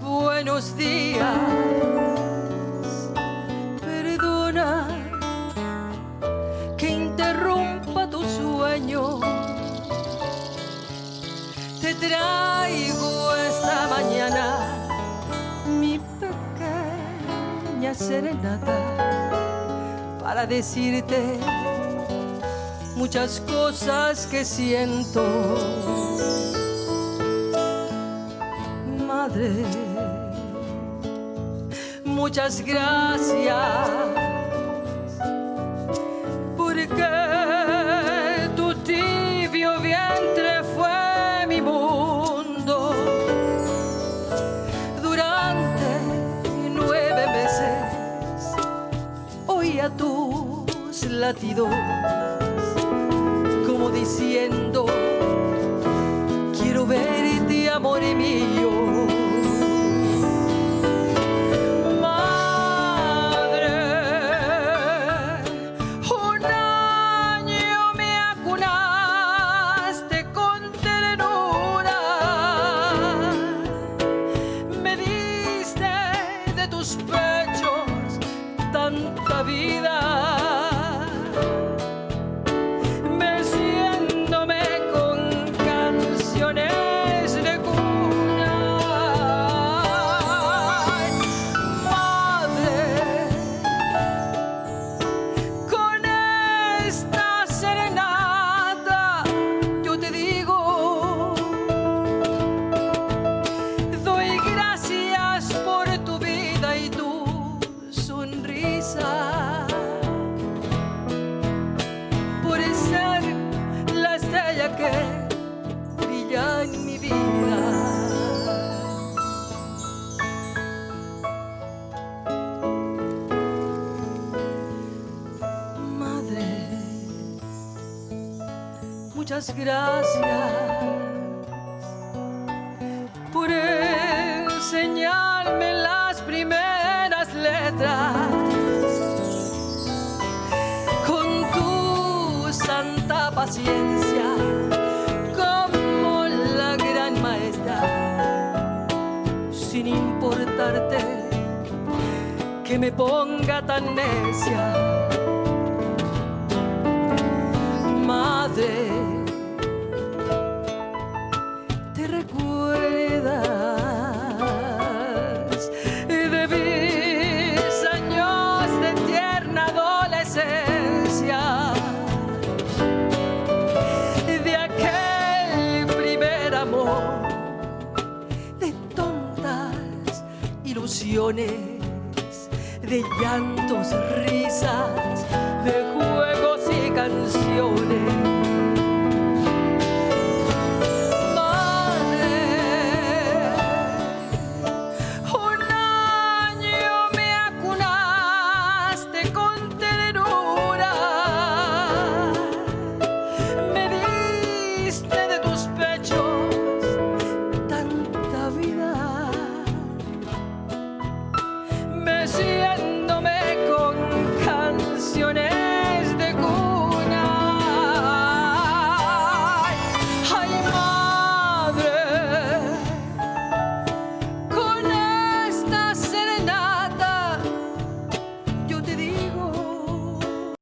Buenos días, perdona que interrumpa tu sueño. Te traigo esta mañana mi pequeña serenata para decirte muchas cosas que siento. Muchas gracias porque tu tibio vientre fue mi mundo durante nueve meses. Oía tus latidos como diciendo, quiero verte, amor mío. Vida. Muchas gracias por enseñarme las primeras letras. Con tu santa paciencia como la gran maestra sin importarte que me ponga tan necia recuerdas de mis años de tierna adolescencia, de aquel primer amor, de tontas ilusiones, de llantos, risas, de juegos y canciones